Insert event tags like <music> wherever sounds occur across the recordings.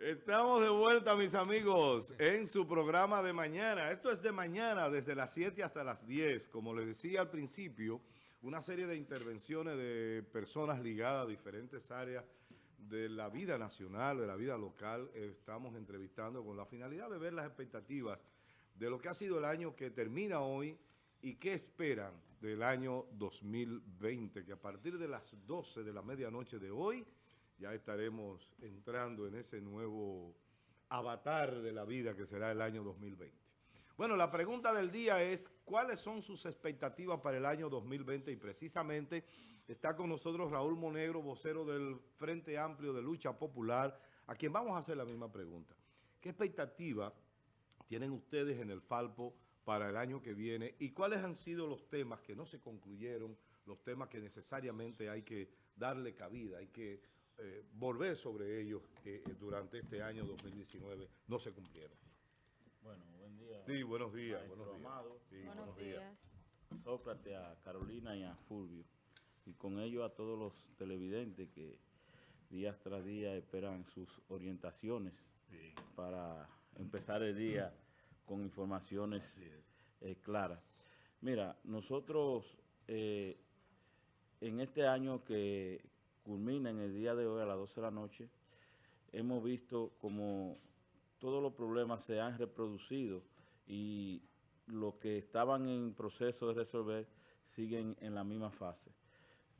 Estamos de vuelta, mis amigos, en su programa de mañana. Esto es de mañana, desde las 7 hasta las 10. Como les decía al principio, una serie de intervenciones de personas ligadas a diferentes áreas de la vida nacional, de la vida local. Estamos entrevistando con la finalidad de ver las expectativas de lo que ha sido el año que termina hoy y qué esperan del año 2020, que a partir de las 12 de la medianoche de hoy ya estaremos entrando en ese nuevo avatar de la vida que será el año 2020. Bueno, la pregunta del día es, ¿cuáles son sus expectativas para el año 2020? Y precisamente está con nosotros Raúl Monegro, vocero del Frente Amplio de Lucha Popular, a quien vamos a hacer la misma pregunta. ¿Qué expectativa tienen ustedes en el Falpo para el año que viene? ¿Y cuáles han sido los temas que no se concluyeron, los temas que necesariamente hay que darle cabida, hay que eh, volver sobre ellos eh, eh, durante este año 2019 no se cumplieron. Bueno, buen día. Sí, buenos días. Buenos días. Amado. Sí, buenos, días. Sócrates, a Carolina y a Fulvio. Y con ello a todos los televidentes que día tras día esperan sus orientaciones para empezar el día con informaciones claras. Mira, nosotros en este año que, culmina en el día de hoy a las 12 de la noche, hemos visto como todos los problemas se han reproducido y los que estaban en proceso de resolver siguen en la misma fase.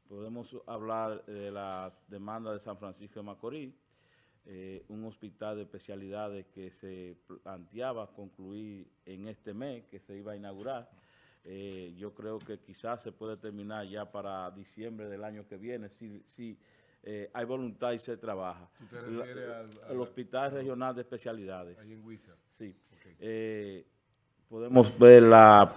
Podemos hablar de la demanda de San Francisco de Macorís, eh, un hospital de especialidades que se planteaba concluir en este mes, que se iba a inaugurar, eh, yo creo que quizás se puede terminar ya para diciembre del año que viene, si, si eh, hay voluntad y se trabaja. al, Hospital Regional de Especialidades. Ahí en Huiza. Sí. Eh, podemos ver la,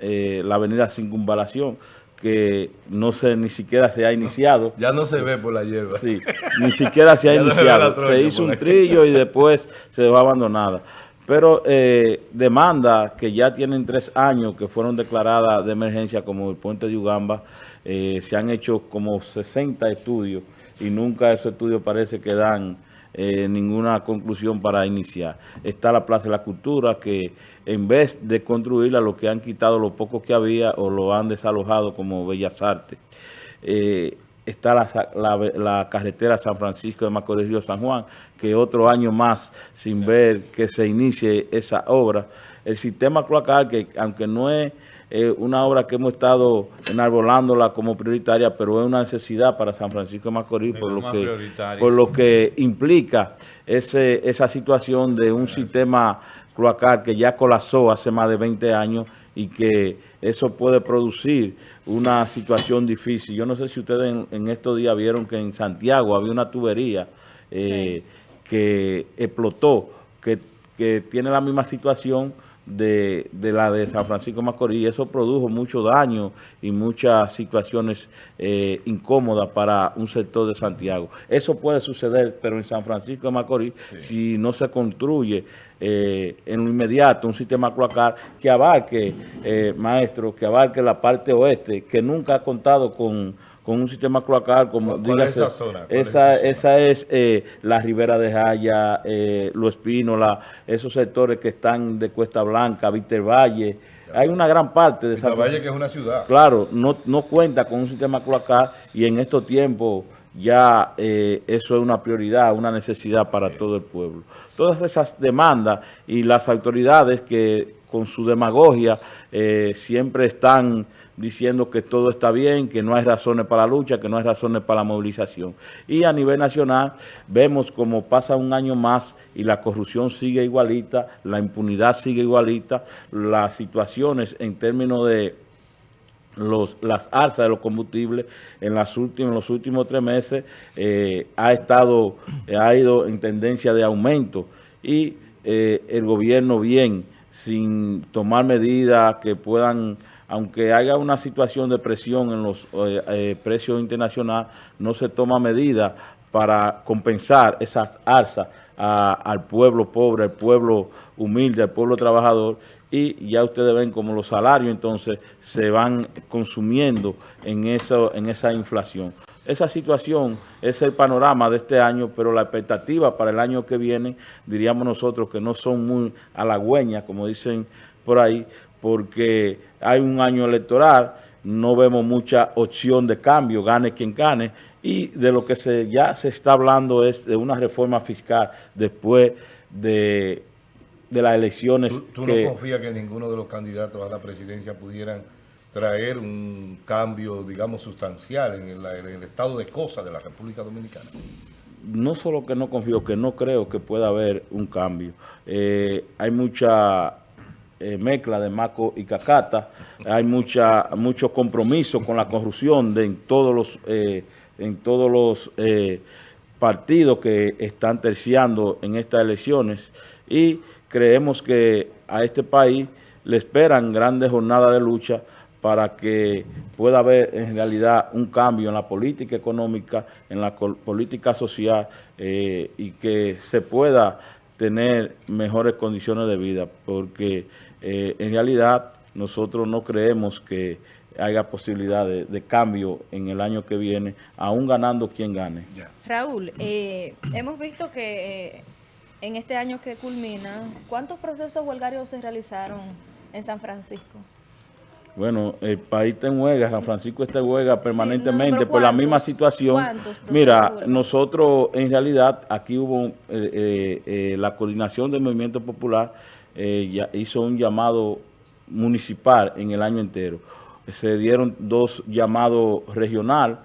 la avenida Circunvalación, que no se ni siquiera se ha iniciado. ya no se ve por la hierba. Sí, ni siquiera se ha <laughs> iniciado. se hizo un trillo y después se dejó abandonada. Pero eh, demanda que ya tienen tres años que fueron declaradas de emergencia como el puente de Ugamba, eh, se han hecho como 60 estudios y nunca esos estudios parece que dan eh, ninguna conclusión para iniciar. Está la Plaza de la Cultura que en vez de construirla lo que han quitado lo poco que había o lo han desalojado como Bellas Artes está la, carretera San Francisco de Macorís Río San Juan, que otro año más sin ver que se inicie esa obra. El sistema cloacal, que aunque no es eh, una obra que hemos estado enarbolándola como prioritaria, pero es una necesidad para San Francisco de Macorís, por lo, que, por lo que implica ese, esa situación de un sistema cloacal que ya colapsó hace más de 20 años y que eso puede producir una situación difícil. Yo no sé si ustedes en, estos días vieron que en Santiago había una tubería eh, que explotó, que, que tiene la misma situación de, la de San Francisco de Macorís. Eso produjo mucho daño y muchas situaciones eh, incómodas para un sector de Santiago. Eso puede suceder, pero en San Francisco de Macorís, si no se construye eh, en lo inmediato un sistema cloacal que abarque, eh, maestro, que abarque la parte oeste, que nunca ha contado con con un sistema cloacal como ¿Cuál es esa zona? Esa, es, esa es eh, la Ribera de Jaya, eh, Lo Espínola, esos sectores que están de Cuesta Blanca, Víctor Valle. Hay una gran parte de Víctor Valle que es una ciudad. Claro, no, no cuenta con un sistema cloacal y en estos tiempos ya eh, eso es una prioridad, una necesidad para todo el pueblo. Todas esas demandas y las autoridades que con su demagogia eh, siempre están diciendo que todo está bien, que no hay razones para la lucha, que no hay razones para la movilización. Y a nivel nacional vemos como pasa un año más y la corrupción sigue igualita, la impunidad sigue igualita, las situaciones en términos de los, las alzas de los combustibles en, las últimas, los últimos tres meses eh, ha estado, ha ido en tendencia de aumento y eh, el gobierno bien sin tomar medidas que puedan, aunque haya una situación de presión en los eh, eh, precios internacionales, no se toma medidas para compensar esas alzas al pueblo pobre, al pueblo humilde, al pueblo trabajador, y ya ustedes ven como los salarios entonces se van consumiendo en, eso, en esa inflación. Esa situación es el panorama de este año, pero la expectativa para el año que viene, diríamos nosotros que no son muy halagüeñas, como dicen por ahí, porque hay un año electoral, no vemos mucha opción de cambio, gane quien gane, y de lo que se, ya se está hablando es de una reforma fiscal después de, las elecciones. ¿Tú, no confías que ninguno de los candidatos a la presidencia pudieran traer un cambio, digamos, sustancial en el, estado de cosas de la República Dominicana? No solo que no confío, que no creo que pueda haber un cambio. Eh, hay mucha eh, mezcla de maco y cacata, hay mucha mucho compromiso con la corrupción de en todos los eh, en todos los eh, partidos que están terciando en estas elecciones y creemos que a este país le esperan grandes jornadas de lucha para que pueda haber en realidad un cambio en la política económica, en la política social eh, y que se pueda tener mejores condiciones de vida, porque eh, en realidad nosotros no creemos que haya posibilidad de, cambio en el año que viene, aún ganando quien gane. Raúl, eh, hemos visto que eh, en este año que culmina, ¿cuántos procesos huelgarios se realizaron en San Francisco? Bueno, el país está en huelga, San Francisco está en huelga permanentemente por la misma situación. Mira, nosotros en realidad aquí hubo eh, la coordinación del movimiento popular, ya hizo un llamado municipal en el año entero se dieron dos llamados regional,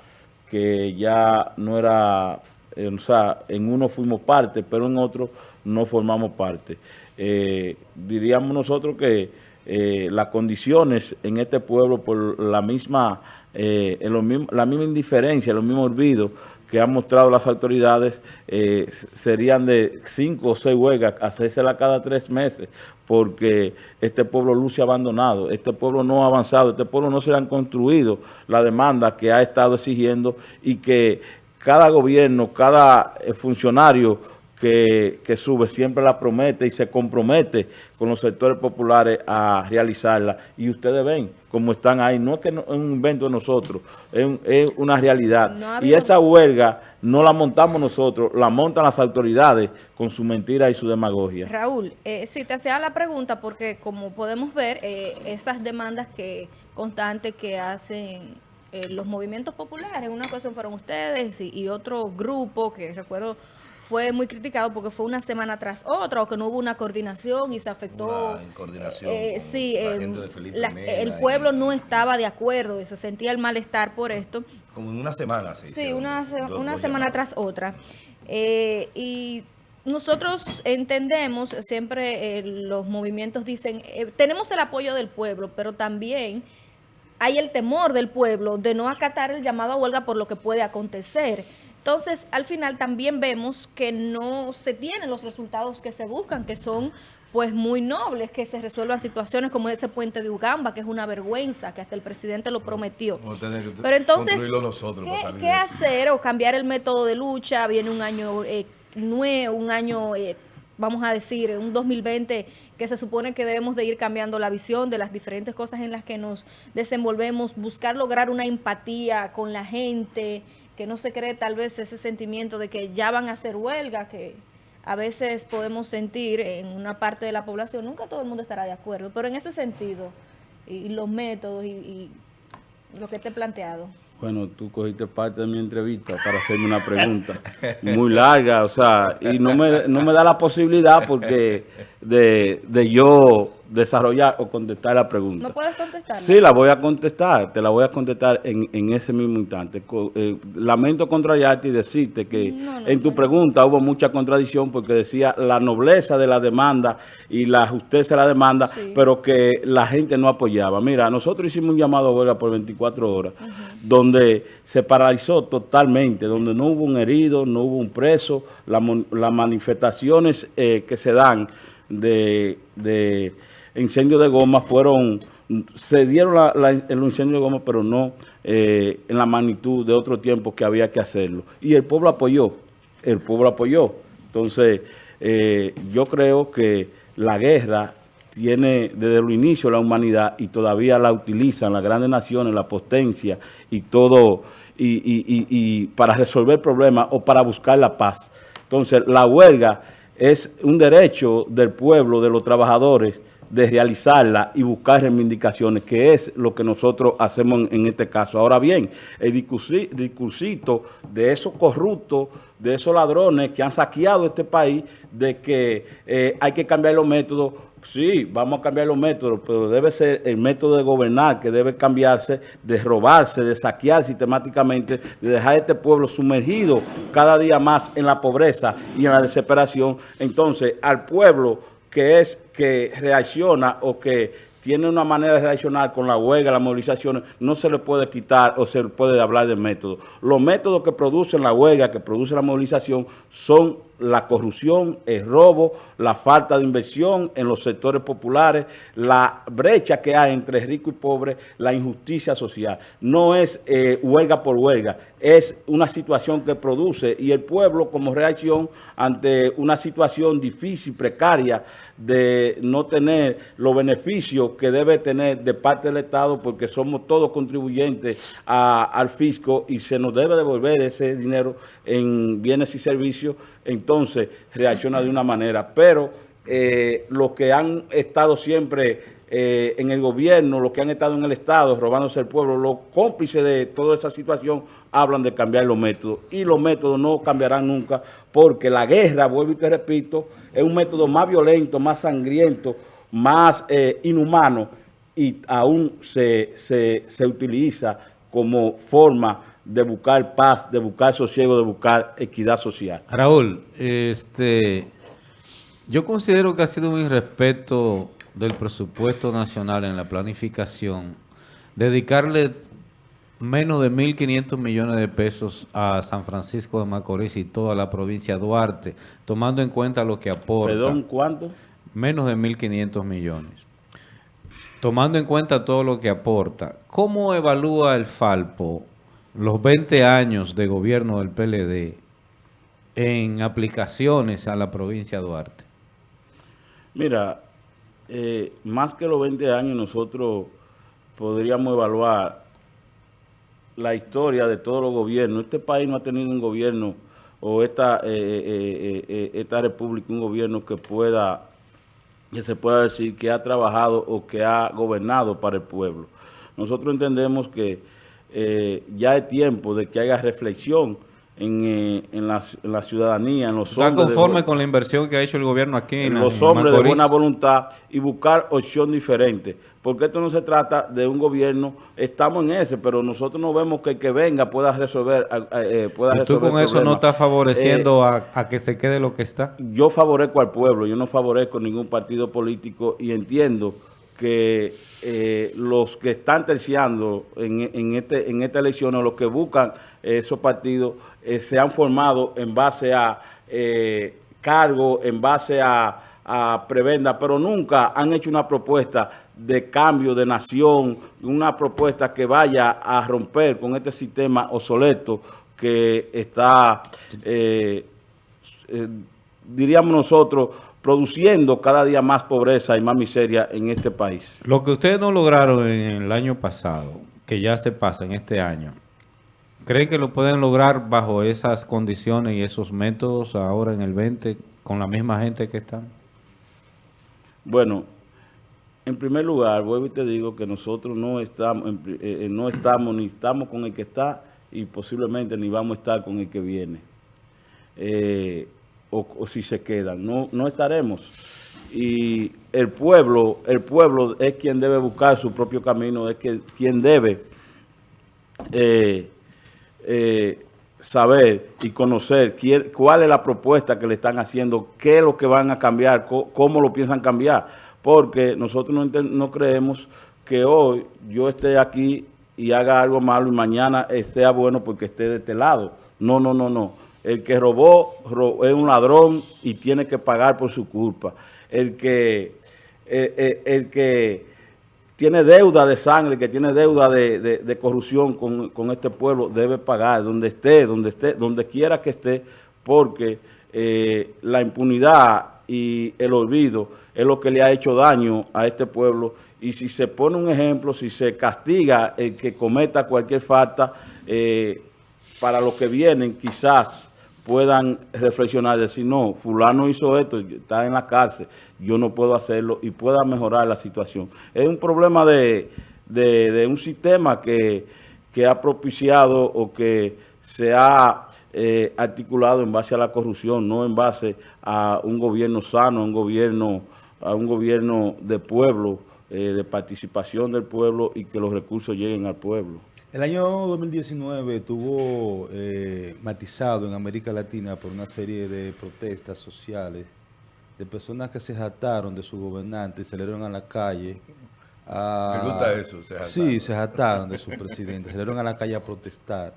que ya no era, eh, o sea, en uno fuimos parte, pero en otro no formamos parte. Eh, diríamos nosotros que eh, las condiciones en este pueblo por la misma, la misma indiferencia, los mismos olvidos que han mostrado las autoridades eh, serían de cinco o seis huelgas, hacérsela cada tres meses, porque este pueblo luce abandonado, este pueblo no ha avanzado, este pueblo no se le han construido la demanda que ha estado exigiendo y que cada gobierno, cada eh, funcionario que, sube siempre la promete y se compromete con los sectores populares a realizarla. Y ustedes ven cómo están ahí. No es que es un invento de nosotros, es, una realidad. y esa huelga no la montamos nosotros, la montan las autoridades con su mentira y su demagogia. Raúl, eh, si te hacía la pregunta, porque como podemos ver, eh, esas demandas que constantes que hacen eh, los movimientos populares, en una ocasión fueron ustedes y, y otro grupo que recuerdo fue muy criticado porque fue una semana tras otra o que no hubo una coordinación y se afectó. Una coordinación. Eh, sí, el pueblo no estaba de acuerdo y se sentía el malestar por esto. Como en una semana, sí. Sí, una, una semana tras otra. Eh, y nosotros entendemos, siempre eh, los movimientos dicen, tenemos el apoyo del pueblo, pero también hay el temor del pueblo de no acatar el llamado a huelga por lo que puede acontecer. Entonces, al final también vemos que no se tienen los resultados que se buscan, que son pues muy nobles, que se resuelvan situaciones como ese puente de Ugamba, que es una vergüenza, que hasta el presidente lo prometió. Pero entonces, ¿qué, hacer o cambiar el método de lucha? Viene un año eh, nuevo, un año... Eh, vamos a decir, un 2020 que se supone que debemos de ir cambiando la visión de las diferentes cosas en las que nos desenvolvemos, buscar lograr una empatía con la gente, que no se cree tal vez ese sentimiento de que ya van a hacer huelga, que a veces podemos sentir en una parte de la población, nunca todo el mundo estará de acuerdo, pero en ese sentido, y, los métodos y, lo que te he planteado. Bueno, tú cogiste parte de mi entrevista para hacerme una pregunta muy larga, o sea, y no me, no me da la posibilidad porque de, de yo desarrollar o contestar la pregunta. ¿No puedes contestar? Sí, la voy a contestar, te la voy a contestar en, en ese mismo instante. Eh, lamento contrariarte y decirte que en tu pregunta hubo mucha contradicción porque decía la nobleza de la demanda y la justicia de la demanda, pero que la gente no apoyaba. Mira, nosotros hicimos un llamado a huelga por 24 horas, donde se paralizó totalmente, donde no hubo un herido, no hubo un preso, las manifestaciones eh, que se dan de incendios de goma fueron, se dieron el incendio de goma, pero no eh, en la magnitud de otro tiempo que había que hacerlo. Y el pueblo apoyó, el pueblo apoyó. Entonces, eh, yo creo que la guerra tiene desde el inicio la humanidad y todavía la utilizan las grandes naciones, la potencia y todo, y, para resolver problemas o para buscar la paz. Entonces, la huelga es un derecho del pueblo, de los trabajadores, de realizarla y buscar reivindicaciones, que es lo que nosotros hacemos en, este caso. Ahora bien, el discursito de esos corruptos, de esos ladrones que han saqueado este país, de que eh, hay que cambiar los métodos, sí, vamos a cambiar los métodos, pero debe ser el método de gobernar que debe cambiarse, de robarse, de saquear sistemáticamente, de dejar a este pueblo sumergido cada día más en la pobreza y en la desesperación. Entonces, al pueblo que es que reacciona o que tiene una manera de reaccionar con la huelga, las movilizaciones, no se le puede quitar o se le puede hablar de método. Los métodos que producen la huelga, que produce la movilización, son la corrupción, el robo, la falta de inversión en los sectores populares, la brecha que hay entre rico y pobre, la injusticia social. No es eh, huelga por huelga, es una situación que produce y el pueblo como reacción ante una situación difícil, precaria, de no tener los beneficios que debe tener de parte del Estado porque somos todos contribuyentes al fisco y se nos debe devolver ese dinero en bienes y servicios entonces reacciona de una manera. Pero eh, los que han estado siempre eh, en el gobierno, los que han estado en el Estado robándose el pueblo, los cómplices de toda esa situación hablan de cambiar los métodos. Y los métodos no cambiarán nunca porque la guerra, vuelvo y te repito, es un método más violento, más sangriento, más eh, inhumano y aún se, se utiliza como forma de buscar paz, de buscar sosiego, de buscar equidad social. Raúl, este, yo considero que ha sido un irrespeto del presupuesto nacional en la planificación dedicarle menos de 1.500 millones de pesos a San Francisco de Macorís y toda la provincia de Duarte, tomando en cuenta lo que aporta. ¿Perdón, cuánto? Menos de 1.500 millones. Tomando en cuenta todo lo que aporta, ¿cómo evalúa el Falpo los 20 años de gobierno del PLD en aplicaciones a la provincia de Duarte? Mira, eh, más que los 20 años nosotros podríamos evaluar la historia de todos los gobiernos. Este país no ha tenido un gobierno o esta, eh, eh, esta república un gobierno que pueda, que se pueda decir que ha trabajado o que ha gobernado para el pueblo. Nosotros entendemos que eh, ya es tiempo de que haya reflexión en, eh, en, la, en, la, ciudadanía, en los ¿Está conforme con la inversión que ha hecho el gobierno aquí en, los hombres de buena voluntad y buscar opción diferente? Porque esto no se trata de un gobierno, estamos en ese, pero nosotros no vemos que el que venga pueda resolver eh, pueda ¿Y tú con eso no estás favoreciendo a, a, que se quede lo que está? Yo favorezco al pueblo, yo no favorezco ningún partido político y entiendo que eh, los que están terciando en, en, este, en esta elección o los que buscan esos partidos eh, se han formado en base a eh, cargo, en base a, a prebenda, pero nunca han hecho una propuesta de cambio de nación, una propuesta que vaya a romper con este sistema obsoleto que está, diríamos nosotros, produciendo cada día más pobreza y más miseria en este país. Lo que ustedes no lograron en el año pasado, que ya se pasa en este año, ¿creen que lo pueden lograr bajo esas condiciones y esos métodos ahora en el 20 con la misma gente que están? Bueno, en primer lugar, vuelvo y te digo que nosotros no estamos, eh, eh, no estamos ni estamos con el que está y posiblemente ni vamos a estar con el que viene. Eh, o, si se quedan. No, no estaremos. Y el pueblo, el pueblo es quien debe buscar su propio camino, es que, quien debe eh, eh, saber y conocer cuál es la propuesta que le están haciendo, qué es lo que van a cambiar, cómo, lo piensan cambiar. Porque nosotros no, no creemos que hoy yo esté aquí y haga algo malo y mañana sea bueno porque esté de este lado. No, no, no, no. El que robó, es un ladrón y tiene que pagar por su culpa. El que, eh, eh, el, que tiene deuda de sangre, que tiene deuda de, corrupción con, este pueblo, debe pagar donde esté, donde esté, donde quiera que esté, porque eh, la impunidad y el olvido es lo que le ha hecho daño a este pueblo y si se pone un ejemplo, si se castiga el que cometa cualquier falta, para los que vienen quizás puedan reflexionar, decir, no, fulano hizo esto, está en la cárcel, yo no puedo hacerlo y pueda mejorar la situación. Es un problema de, un sistema que, que, ha propiciado o que se ha eh, articulado en base a la corrupción, no en base a un gobierno sano, un gobierno, a un gobierno de pueblo, eh, de participación del pueblo y que los recursos lleguen al pueblo. El año 2019 estuvo eh, matizado en América Latina por una serie de protestas sociales de personas que se jataron de su gobernante y salieron a la calle. A, ¿Me gusta eso? Se sí, se jataron de su presidente, salieron a la calle a protestar.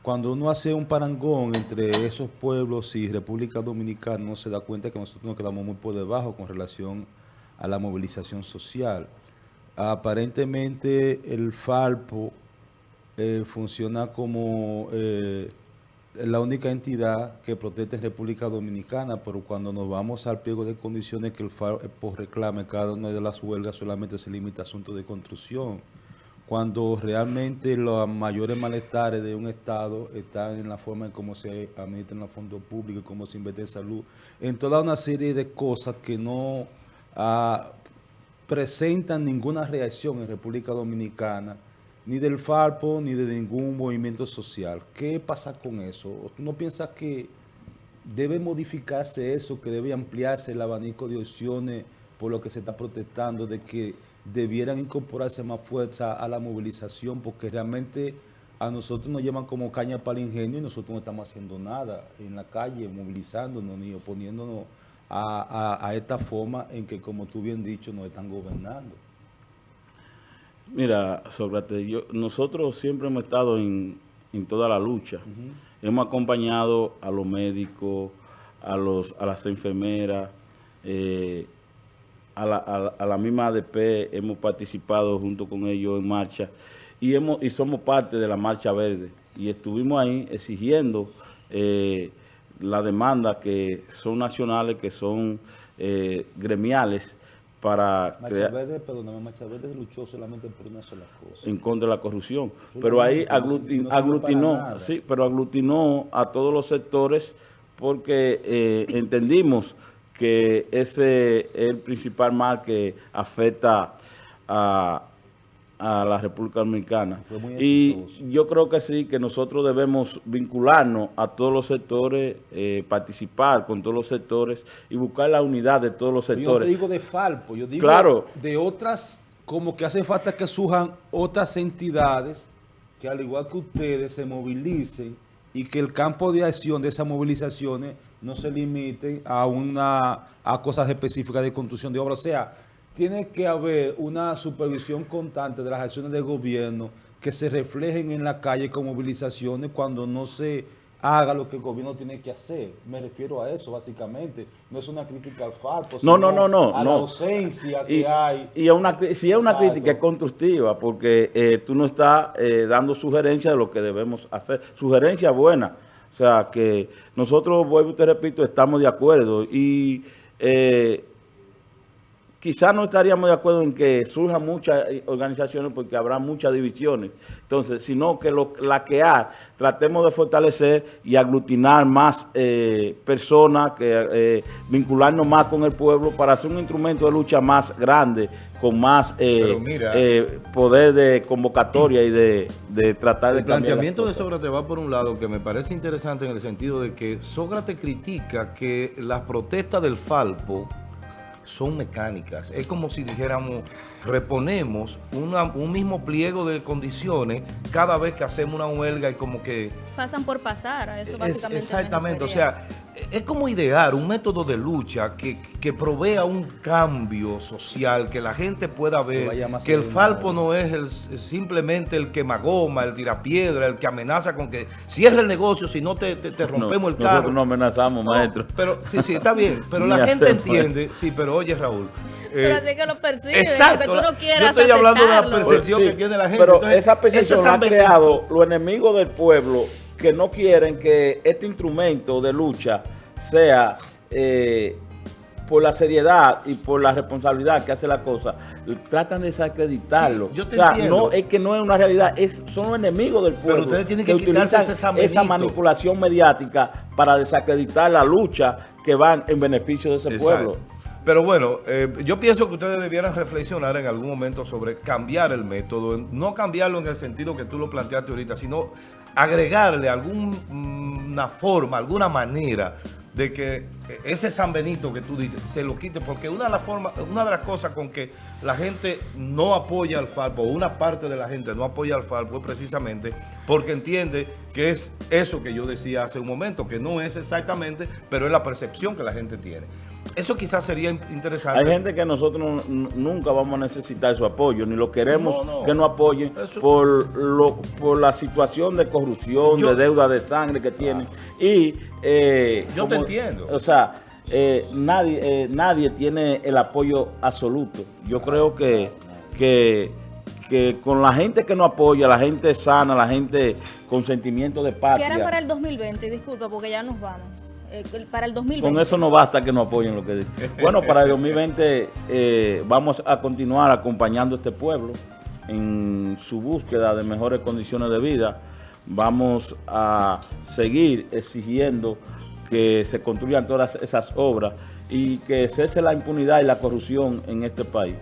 Cuando uno hace un parangón entre esos pueblos y República Dominicana, uno se da cuenta que nosotros nos quedamos muy por debajo con relación a la movilización social. Aparentemente el Falpo eh, funciona como eh, la única entidad que protege en República Dominicana, pero cuando nos vamos al pliego de condiciones que el Falpo reclame cada una de las huelgas solamente se limita a asuntos de construcción, cuando realmente los mayores malestares de un Estado están en la forma en cómo se administran los fondos públicos, cómo se invierte en salud, en toda una serie de cosas que no presentan ninguna reacción en República Dominicana, ni del Falpo, ni de ningún movimiento social. ¿Qué pasa con eso? ¿Tú no piensas que debe modificarse eso, que debe ampliarse el abanico de opciones por lo que se está protestando, de que debieran incorporarse más fuerza a la movilización, porque realmente a nosotros nos llevan como caña para el ingenio y nosotros no estamos haciendo nada en la calle, movilizándonos ni oponiéndonos a, esta forma en que, como tú bien dicho, nos están gobernando? Mira, Sócrates, yo, nosotros siempre hemos estado en, toda la lucha. Hemos acompañado a los médicos, a, los, a las enfermeras, eh, a, la, a, la, misma ADP, hemos participado junto con ellos en marcha y, hemos, y somos parte de la Marcha Verde. Y estuvimos ahí exigiendo... Eh, la demanda que son nacionales, que son eh, gremiales, para crear... Verde, perdóname, luchó solamente por una sola cosa. En contra de la corrupción. Pero ahí aglutinó, sí, pero aglutinó a todos los sectores porque eh, entendimos que ese es el principal mal que afecta a, a la República Dominicana. Y yo creo que sí, que nosotros debemos vincularnos a todos los sectores, eh, participar con todos los sectores y buscar la unidad de todos los sectores. Yo te digo de Falpo, yo digo de otras, como que hace falta que surjan otras entidades que al igual que ustedes se movilicen y que el campo de acción de esas movilizaciones no se limite a, una, a cosas específicas de construcción de obras. O sea, tiene que haber una supervisión constante de las acciones del gobierno que se reflejen en la calle con movilizaciones cuando no se haga lo que el gobierno tiene que hacer. Me refiero a eso, básicamente. No es una crítica al falso, no, no, no, no, a la ausencia que hay. Y una, si es una crítica es constructiva, porque eh, tú no estás eh, dando sugerencias de lo que debemos hacer. Sugerencias buenas. O sea, que nosotros, vuelvo y te repito, estamos de acuerdo. Y... Eh, quizás no estaríamos de acuerdo en que surjan muchas organizaciones porque habrá muchas divisiones. Entonces, sino que lo, la que hay, tratemos de fortalecer y aglutinar más eh, personas, que eh, vincularnos más con el pueblo para hacer un instrumento de lucha más grande, con más eh, poder de convocatoria y de, tratar de El planteamiento de Sócrates va por un lado que me parece interesante en el sentido de que Sócrates critica que las protestas del Falpo son mecánicas. Es como si dijéramos, reponemos un mismo pliego de condiciones cada vez que hacemos una huelga y como que... Pasan por pasar, a eso básicamente. exactamente, o sea, es como idear un método de lucha que, que provea un cambio social, que la gente pueda ver que, el Falpo no es el, simplemente el quemagoma, el tirapiedra, el que amenaza con que cierre el negocio si no te, te, rompemos el carro. Nosotros no amenazamos, maestro. Pero sí, sí, está bien, pero <laughs> la gente entiende, sí, pero oye Raúl, pero eh, así que lo percibe, exacto, que tú no quieras Yo estoy hablando de la percepción que tiene la gente. Pero esa percepción ha creado los enemigos del pueblo que no quieren que este instrumento de lucha sea eh, por la seriedad y por la responsabilidad que hace la cosa, tratan de desacreditarlo. Sí, yo te o sea, entiendo. no, es que no es una realidad, es, son los enemigos del pueblo. ustedes tienen que quitarse ese sambenito. esa manipulación mediática para desacreditar la lucha que van en beneficio de ese Exacto. pueblo. Pero bueno, eh, yo pienso que ustedes debieran reflexionar en algún momento sobre cambiar el método, no cambiarlo en el sentido que tú lo planteaste ahorita, sino agregarle alguna forma, alguna manera de que ese San Benito que tú dices se lo quite, porque una de las formas, una de las cosas con que la gente no apoya al Falpo, una parte de la gente no apoya al Falpo es precisamente porque entiende que es eso que yo decía hace un momento, que no es exactamente, pero es la percepción que la gente tiene. Eso quizás sería in- interesante. Hay gente que nosotros nunca vamos a necesitar su apoyo, ni lo queremos No, no. que nos apoyen Eso- por lo, por la situación de corrupción, Yo- de deuda de sangre que tienen. Y eh, Yo te entiendo. O sea, eh, nadie, eh, nadie tiene el apoyo absoluto. Yo creo que, que, que con la gente que nos apoya, la gente sana, la gente con sentimiento de Que era para patria, el 2020, disculpa, porque ya nos vamos. Eh, para el 2020. con eso no basta que nos apoyen lo que dicen. Bueno, para el 2020 eh, vamos a continuar acompañando a este pueblo en su búsqueda de mejores condiciones de vida. Vamos a seguir exigiendo que se construyan todas esas obras y que cese la impunidad y la corrupción en este país.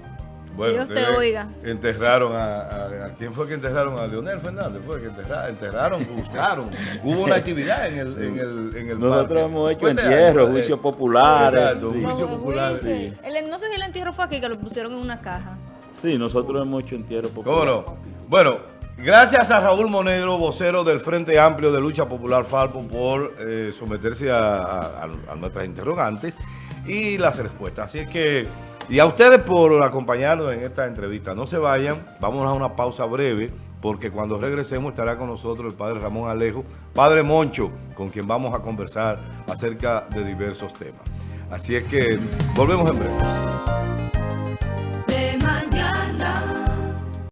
Dios te oiga. Enterraron a, a- a- ¿Quién fue que enterraron? A Leonel Fernández. Fue que enterraron, enterraron <laughs> buscaron. Hubo una actividad en el, en el, en el Nosotros parque. hemos hecho entierros, año, juicios eh, populares, Exacto, sí. juicios populares. El- no sé si el entierro fue aquí, que lo pusieron en una caja. Sí, nosotros hemos hecho entierros ¿Cómo populares. no? Bueno, gracias a Raúl Monegro, vocero del Frente Amplio de Lucha Popular Falpo, por eh, someterse a- a nuestras interrogantes y las respuestas. Así es que, y a ustedes por acompañarnos en esta entrevista. No se vayan, vamos a una pausa breve, porque cuando regresemos estará con nosotros el padre Ramón Alejo, padre Moncho, con quien vamos a conversar acerca de diversos temas. Así es que volvemos en breve.